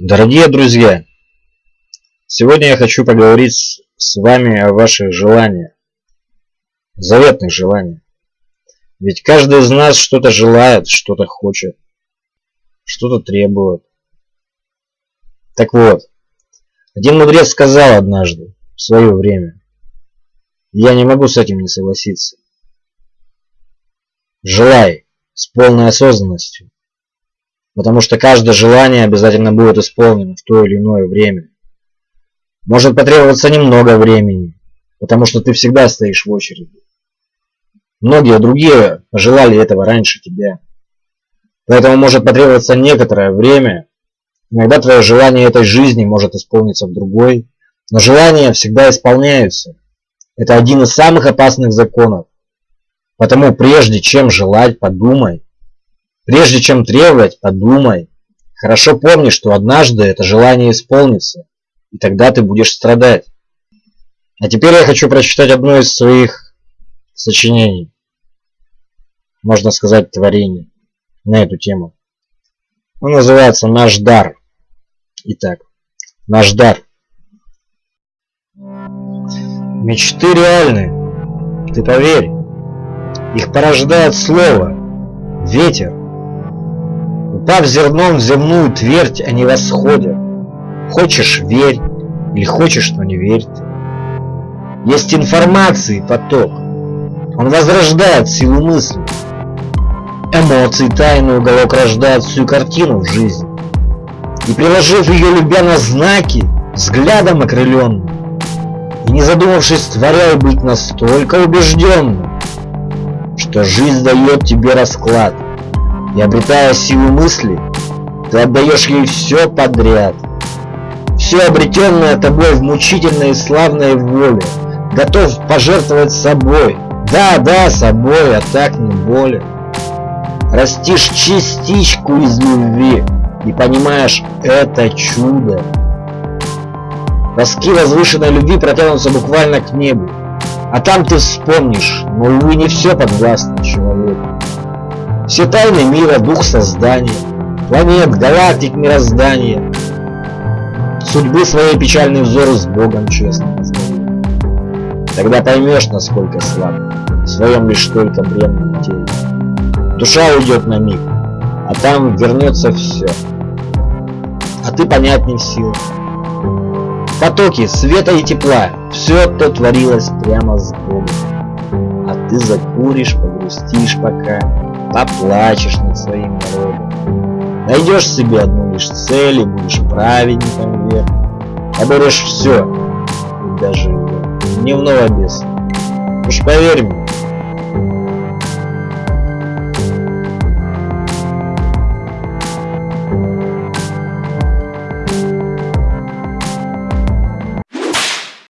Дорогие друзья, сегодня я хочу поговорить с вами о ваших желаниях, заветных желаниях. Ведь каждый из нас что-то желает, что-то хочет, что-то требует. Так вот, один мудрец сказал однажды, в свое время, я не могу с этим не согласиться. Желай с полной осознанностью потому что каждое желание обязательно будет исполнено в то или иное время. Может потребоваться немного времени, потому что ты всегда стоишь в очереди. Многие другие желали этого раньше тебя. Поэтому может потребоваться некоторое время. Иногда твое желание этой жизни может исполниться в другой, но желания всегда исполняются. Это один из самых опасных законов. Потому прежде чем желать, подумай, Прежде чем требовать, подумай. Хорошо помни, что однажды это желание исполнится, и тогда ты будешь страдать. А теперь я хочу прочитать одно из своих сочинений, можно сказать, творений на эту тему. Он называется «Наш дар». Итак, «Наш дар». Мечты реальны, ты поверь. Их порождает слово, ветер, Упав зерном земную твердь, они восходят. Хочешь – верь, или хочешь, но не верь. Есть информации поток. Он возрождает силу мысли. Эмоции тайный уголок рождает всю картину в жизни. И приложив ее любя на знаки, взглядом окрыленным, и не задумавшись, творяй быть настолько убежденным, что жизнь дает тебе расклад – и обретая силу мысли, ты отдаешь ей все подряд. Все обретенное тобой в мучительной и славной воле, готов пожертвовать собой. Да, да, собой, а так не более. Растишь частичку из любви и понимаешь, это чудо. Тоски возвышенной любви протянутся буквально к небу. А там ты вспомнишь, но, увы, не все подвластно человеку. Все тайны мира, дух создания, планет, галактик мироздания. Судьбы своей печальный взор с Богом честно. Тогда поймешь, насколько слаб, в своем лишь только бренном теле. Душа уйдет на миг, а там вернется все. А ты понять не в силах. Потоки света и тепла, все то творилось прямо с Богом. А ты закуришь, погрустишь пока, поплачешь над своим народом. Найдешь себе одну лишь цель и будешь праведником век. Оборешь все, даже дневного беса. Уж поверь мне,